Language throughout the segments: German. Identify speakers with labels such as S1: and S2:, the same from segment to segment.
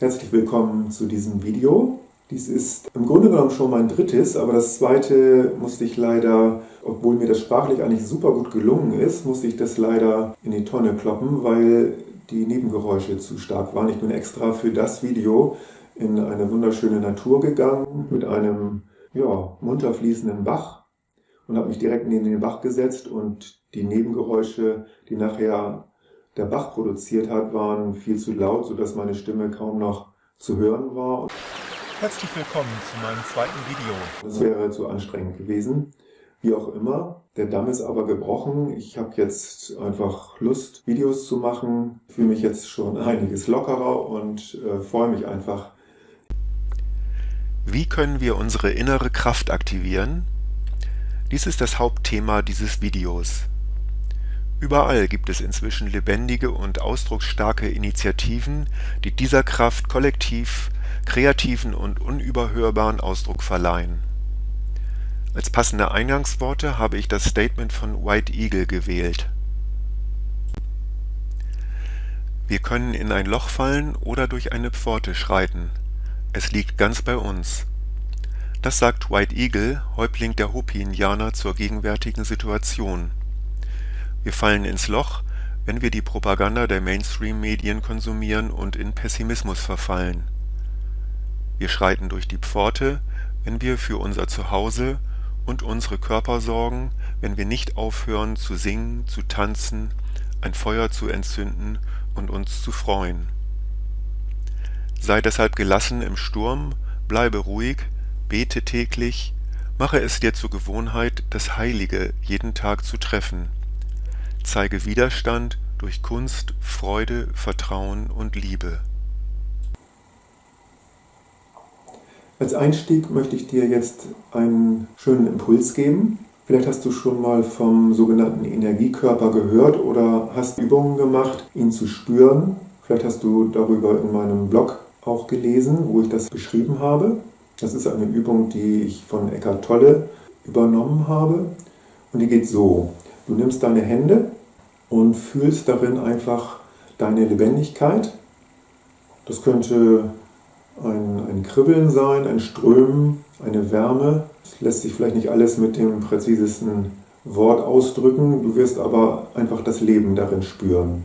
S1: Herzlich willkommen zu diesem Video. Dies ist im Grunde genommen schon mein drittes, aber das zweite musste ich leider, obwohl mir das sprachlich eigentlich super gut gelungen ist, musste ich das leider in die Tonne kloppen, weil die Nebengeräusche zu stark waren. Ich bin extra für das Video in eine wunderschöne Natur gegangen mit einem ja, munter fließenden Bach und habe mich direkt neben den Bach gesetzt und die Nebengeräusche, die nachher der Bach produziert hat, waren viel zu laut, sodass meine Stimme kaum noch zu hören war.
S2: Herzlich willkommen zu meinem zweiten Video.
S1: Das wäre zu anstrengend gewesen. Wie auch immer, der Damm ist aber gebrochen. Ich habe jetzt einfach Lust, Videos zu machen. Ich fühle mich jetzt schon einiges lockerer und äh, freue mich einfach.
S2: Wie können wir unsere innere Kraft aktivieren? Dies ist das Hauptthema dieses Videos. Überall gibt es inzwischen lebendige und ausdrucksstarke Initiativen, die dieser Kraft kollektiv kreativen und unüberhörbaren Ausdruck verleihen. Als passende Eingangsworte habe ich das Statement von White Eagle gewählt. Wir können in ein Loch fallen oder durch eine Pforte schreiten. Es liegt ganz bei uns. Das sagt White Eagle, Häuptling der Hopi-Indianer zur gegenwärtigen Situation wir fallen ins Loch, wenn wir die Propaganda der Mainstream-Medien konsumieren und in Pessimismus verfallen. Wir schreiten durch die Pforte, wenn wir für unser Zuhause und unsere Körper sorgen, wenn wir nicht aufhören zu singen, zu tanzen, ein Feuer zu entzünden und uns zu freuen. Sei deshalb gelassen im Sturm, bleibe ruhig, bete täglich, mache es dir zur Gewohnheit, das Heilige jeden Tag zu treffen Zeige Widerstand durch Kunst, Freude, Vertrauen und Liebe.
S1: Als Einstieg möchte ich dir jetzt einen schönen Impuls geben. Vielleicht hast du schon mal vom sogenannten Energiekörper gehört oder hast Übungen gemacht, ihn zu spüren. Vielleicht hast du darüber in meinem Blog auch gelesen, wo ich das beschrieben habe. Das ist eine Übung, die ich von Eckhart Tolle übernommen habe. Und die geht so. Du nimmst deine Hände und fühlst darin einfach deine Lebendigkeit. Das könnte ein, ein Kribbeln sein, ein Strömen, eine Wärme. Das lässt sich vielleicht nicht alles mit dem präzisesten Wort ausdrücken, du wirst aber einfach das Leben darin spüren.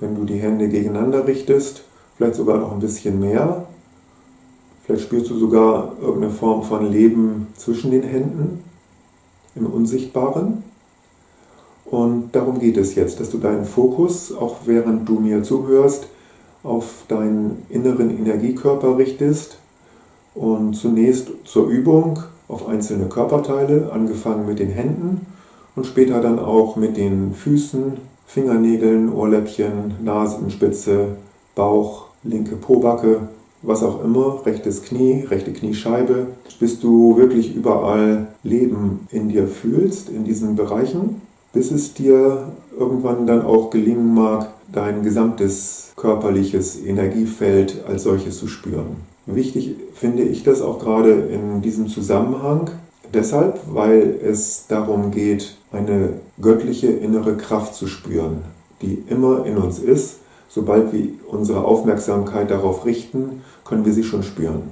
S1: Wenn du die Hände gegeneinander richtest, vielleicht sogar noch ein bisschen mehr, vielleicht spürst du sogar irgendeine Form von Leben zwischen den Händen, im Unsichtbaren. Und darum geht es jetzt, dass du deinen Fokus, auch während du mir zuhörst, auf deinen inneren Energiekörper richtest und zunächst zur Übung auf einzelne Körperteile, angefangen mit den Händen und später dann auch mit den Füßen, Fingernägeln, Ohrläppchen, Nasenspitze, Bauch, linke Pobacke, was auch immer, rechtes Knie, rechte Kniescheibe, bis du wirklich überall Leben in dir fühlst, in diesen Bereichen bis es dir irgendwann dann auch gelingen mag, dein gesamtes körperliches Energiefeld als solches zu spüren. Wichtig finde ich das auch gerade in diesem Zusammenhang, deshalb, weil es darum geht, eine göttliche innere Kraft zu spüren, die immer in uns ist. Sobald wir unsere Aufmerksamkeit darauf richten, können wir sie schon spüren.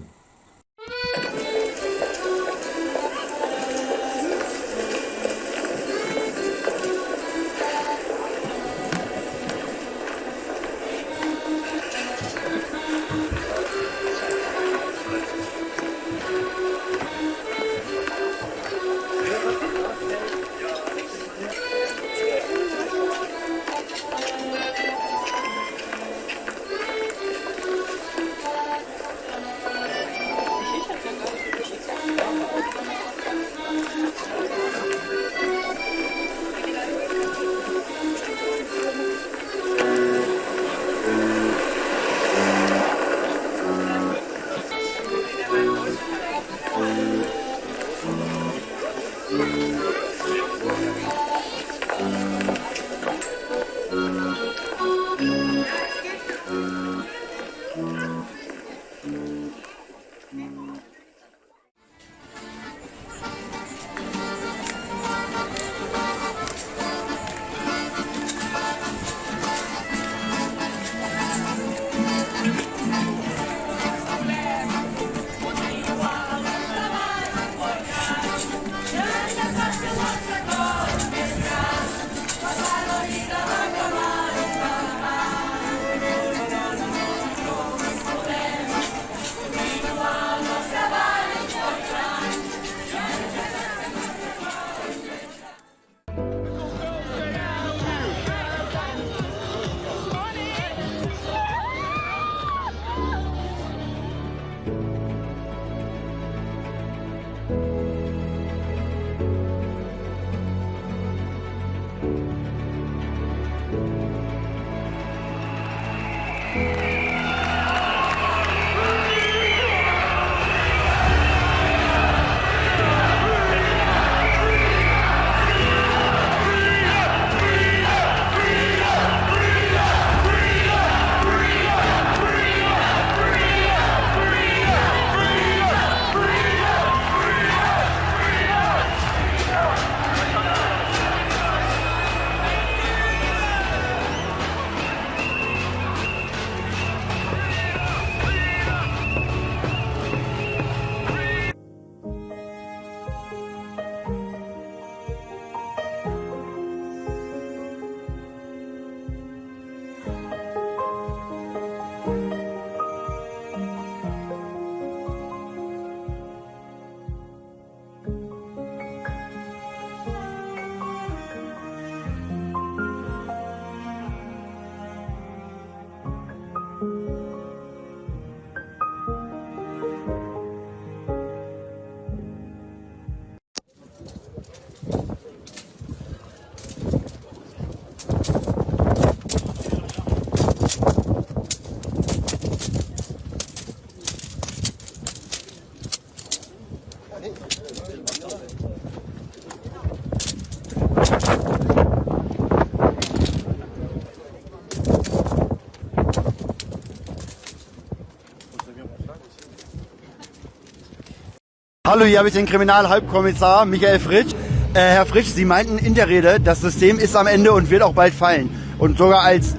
S3: Hallo, hier habe ich den Kriminalhalbkommissar Michael Fritsch. Äh, Herr Fritsch, Sie meinten in der Rede, das System ist am Ende und wird auch bald fallen. Und sogar als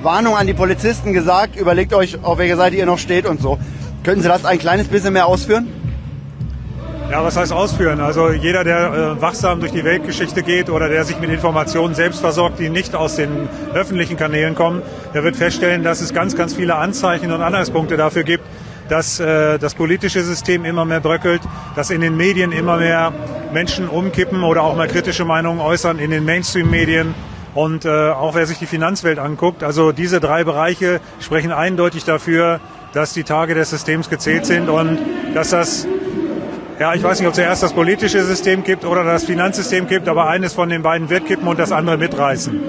S3: Warnung an die Polizisten gesagt, überlegt euch, auf welcher Seite ihr noch steht und so. Könnten Sie das ein kleines bisschen mehr ausführen?
S4: Ja, was heißt ausführen? Also jeder, der äh, wachsam durch die Weltgeschichte geht oder der sich mit Informationen selbst versorgt, die nicht aus den öffentlichen Kanälen kommen, der wird feststellen, dass es ganz, ganz viele Anzeichen und Anhaltspunkte dafür gibt, dass äh, das politische System immer mehr bröckelt, dass in den Medien immer mehr Menschen umkippen oder auch mal kritische Meinungen äußern in den Mainstream-Medien. Und äh, auch wer sich die Finanzwelt anguckt, also diese drei Bereiche sprechen eindeutig dafür, dass die Tage des Systems gezählt sind und dass das, ja, ich weiß nicht, ob zuerst das politische System kippt oder das Finanzsystem kippt, aber eines von den beiden wird kippen und das andere mitreißen.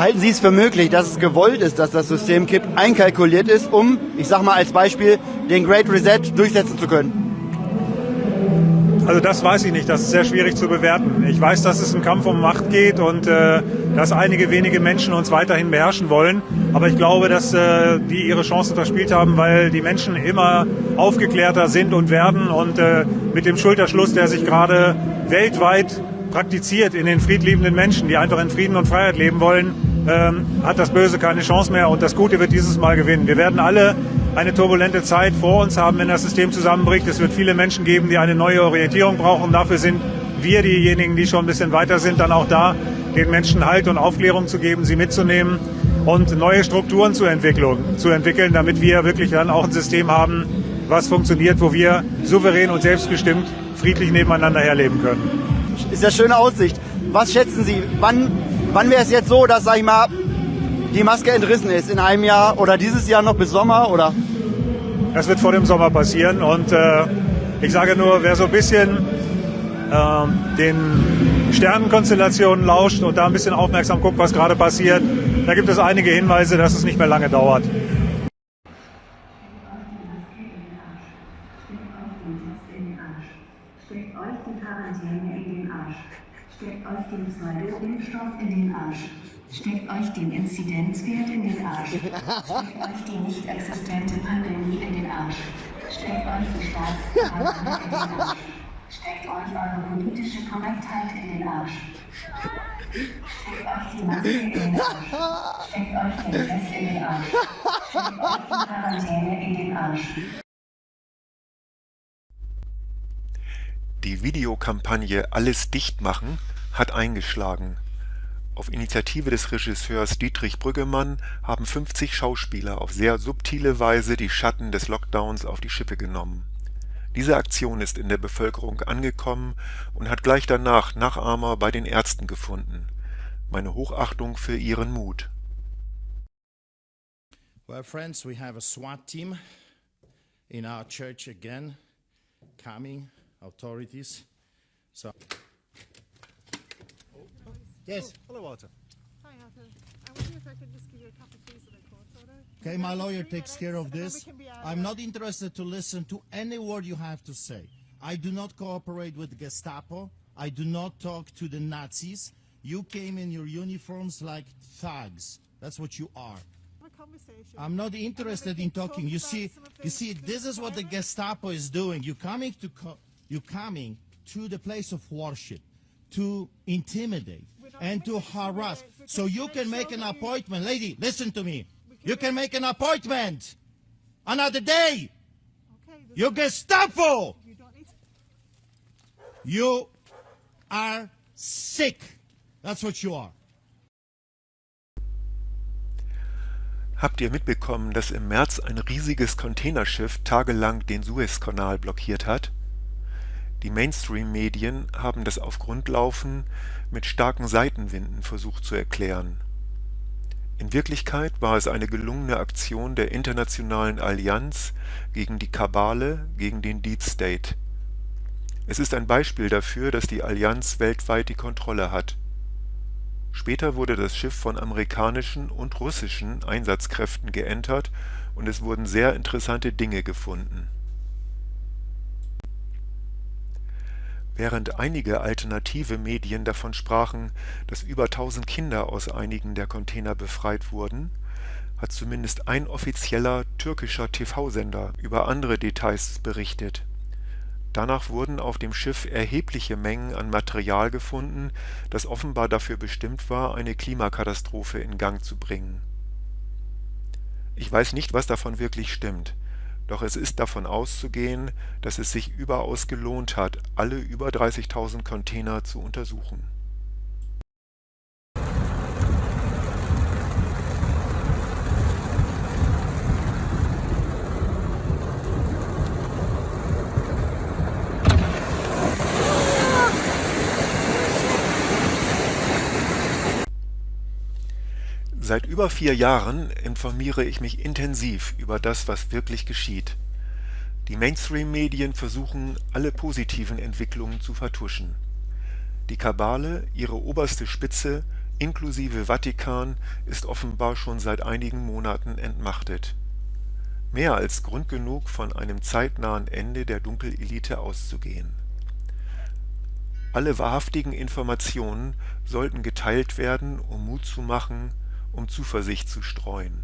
S3: Halten Sie es für möglich, dass es gewollt ist, dass das System kippt, einkalkuliert ist, um, ich sag mal als Beispiel, den Great Reset durchsetzen zu können?
S4: Also das weiß ich nicht, das ist sehr schwierig zu bewerten. Ich weiß, dass es ein Kampf um Macht geht und äh, dass einige wenige Menschen uns weiterhin beherrschen wollen. Aber ich glaube, dass äh, die ihre Chancen verspielt haben, weil die Menschen immer aufgeklärter sind und werden. Und äh, mit dem Schulterschluss, der sich gerade weltweit praktiziert in den friedliebenden Menschen, die einfach in Frieden und Freiheit leben wollen, ähm, hat das Böse keine Chance mehr und das Gute wird dieses Mal gewinnen. Wir werden alle eine turbulente Zeit vor uns haben, wenn das System zusammenbricht. Es wird viele Menschen geben, die eine neue Orientierung brauchen. Dafür sind wir diejenigen, die schon ein bisschen weiter sind, dann auch da, den Menschen Halt und Aufklärung zu geben, sie mitzunehmen und neue Strukturen zu, zu entwickeln, damit wir wirklich dann auch ein System haben, was funktioniert, wo wir souverän und selbstbestimmt friedlich nebeneinander herleben können.
S3: Ist ja schöne Aussicht. Was schätzen Sie, wann Wann wäre es jetzt so, dass, sag ich mal, die Maske entrissen ist? In einem Jahr oder dieses Jahr noch bis Sommer? Oder?
S4: Das wird vor dem Sommer passieren und äh, ich sage nur, wer so ein bisschen äh, den Sternenkonstellationen lauscht und da ein bisschen aufmerksam guckt, was gerade passiert, da gibt es einige Hinweise, dass es nicht mehr lange dauert.
S5: Steckt euch die Quarantäne in den Arsch. Steckt euch den Pseudo-Impfstoff in den Arsch. Steckt euch den Inzidenzwert in den Arsch. Steckt euch die nicht existente Pandemie in den Arsch. Steckt euch die Staatsverwaltung in den Arsch. Steckt euch eure politische Korrektheit in den Arsch. Steckt euch die Maske in den Arsch. Steckt euch den Test in den Arsch. Steckt euch die Quarantäne in den Arsch.
S1: Die Videokampagne Alles dicht machen hat eingeschlagen. Auf Initiative des Regisseurs Dietrich Brüggemann haben 50 Schauspieler auf sehr subtile Weise die Schatten des Lockdowns auf die Schippe genommen. Diese Aktion ist in der Bevölkerung angekommen und hat gleich danach Nachahmer bei den Ärzten gefunden. Meine Hochachtung für ihren Mut.
S6: Well, friends, we have a SWAT team in our church again, coming authorities. So. Yes.
S7: Oh, hello, Walter.
S8: Hi, Arthur. I wonder if I could just give you a cup of please and a cold soda.
S6: Okay, my lawyer takes care of
S8: And then we
S6: this.
S8: can be out
S6: I'm not interested to listen to any word you have to say. I do not cooperate with Gestapo. I do not talk to the Nazis. You came in your uniforms like thugs. That's what you are.
S8: a conversation.
S6: I'm not
S8: And then we
S6: interested
S8: can
S6: in
S8: talk
S6: talking. You see, you see, this is what the. Gestapo is doing. You coming to co- you coming to the place of worship to intimidate
S8: We're not
S6: and to harass. So you can make an appointment, lady. Listen to me. You can
S8: make-
S6: an appointment another day. You Gestapo. you are sick. That's what you are.
S1: Habt ihr mitbekommen, dass im März ein riesiges Containerschiff tagelang den Suezkanal blockiert hat? Die Mainstream-Medien haben das Aufgrundlaufen mit starken Seitenwinden versucht zu erklären. In Wirklichkeit war es eine gelungene Aktion der Internationalen Allianz gegen die Kabale, gegen den Deep State. Es ist ein Beispiel dafür, dass die Allianz weltweit die Kontrolle hat. Später wurde das Schiff von amerikanischen und russischen Einsatzkräften geentert und es wurden sehr interessante Dinge gefunden. Während einige alternative Medien davon sprachen, dass über 1000 Kinder aus einigen der Container befreit wurden, hat zumindest ein offizieller türkischer TV-Sender über andere Details berichtet. Danach wurden auf dem Schiff erhebliche Mengen an Material gefunden, das offenbar dafür bestimmt war, eine Klimakatastrophe in Gang zu bringen. Ich weiß nicht, was davon wirklich stimmt, doch es ist davon auszugehen, dass es sich überaus gelohnt hat, alle über 30.000 Container zu untersuchen Seit über vier Jahren informiere ich mich intensiv über das, was wirklich geschieht. Die Mainstream-Medien versuchen, alle positiven Entwicklungen zu vertuschen. Die Kabale, ihre oberste Spitze, inklusive Vatikan, ist offenbar schon seit einigen Monaten entmachtet. Mehr als Grund genug, von einem zeitnahen Ende der Dunkelelite auszugehen. Alle wahrhaftigen Informationen sollten geteilt werden, um Mut zu machen, um Zuversicht zu streuen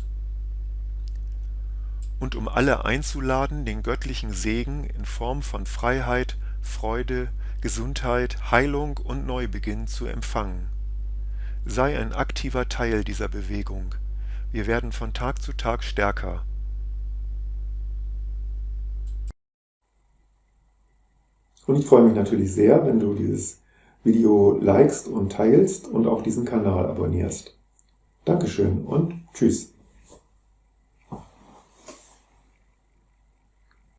S1: und um alle einzuladen, den göttlichen Segen in Form von Freiheit, Freude, Gesundheit, Heilung und Neubeginn zu empfangen. Sei ein aktiver Teil dieser Bewegung. Wir werden von Tag zu Tag stärker.
S9: Und ich freue mich natürlich sehr, wenn du dieses Video likest und teilst und auch diesen Kanal abonnierst. Dankeschön und tschüss.